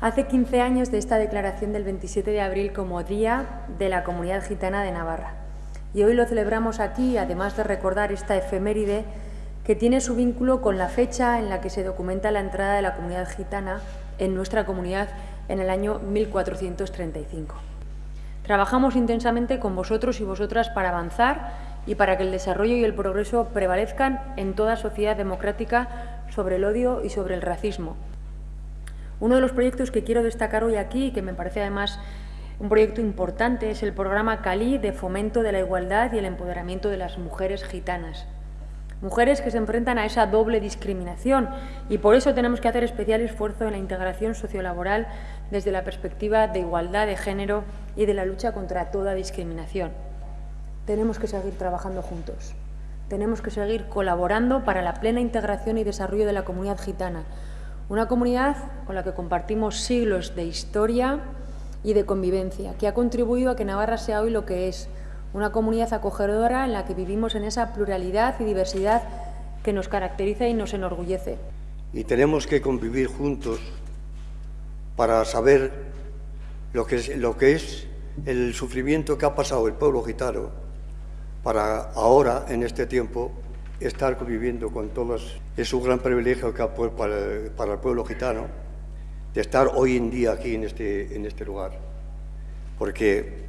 Hace 15 años de esta declaración del 27 de abril como Día de la Comunidad Gitana de Navarra. Y hoy lo celebramos aquí, además de recordar esta efeméride que tiene su vínculo con la fecha en la que se documenta la entrada de la comunidad gitana en nuestra comunidad en el año 1435. Trabajamos intensamente con vosotros y vosotras para avanzar y para que el desarrollo y el progreso prevalezcan en toda sociedad democrática sobre el odio y sobre el racismo, uno de los proyectos que quiero destacar hoy aquí, y que me parece además un proyecto importante, es el programa Cali de fomento de la igualdad y el empoderamiento de las mujeres gitanas. Mujeres que se enfrentan a esa doble discriminación y por eso tenemos que hacer especial esfuerzo en la integración sociolaboral desde la perspectiva de igualdad de género y de la lucha contra toda discriminación. Tenemos que seguir trabajando juntos. Tenemos que seguir colaborando para la plena integración y desarrollo de la comunidad gitana, una comunidad con la que compartimos siglos de historia y de convivencia, que ha contribuido a que Navarra sea hoy lo que es, una comunidad acogedora en la que vivimos en esa pluralidad y diversidad que nos caracteriza y nos enorgullece. Y tenemos que convivir juntos para saber lo que es, lo que es el sufrimiento que ha pasado el pueblo gitano para ahora, en este tiempo, estar conviviendo con todos. Es un gran privilegio para, el pueblo gitano de estar hoy en día aquí en este, en este lugar. Porque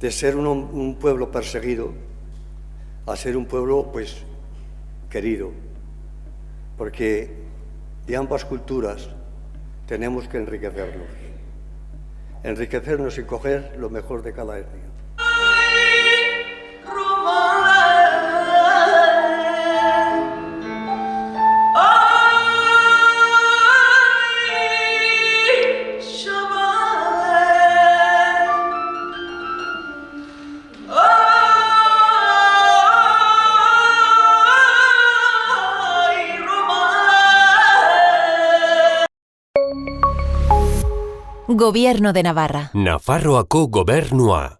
de ser un, un pueblo perseguido a ser un pueblo pues querido. Porque de ambas culturas tenemos que enriquecernos. Enriquecernos y coger lo mejor de cada etnia. Gobierno de Navarra. Nafarroako gobernua.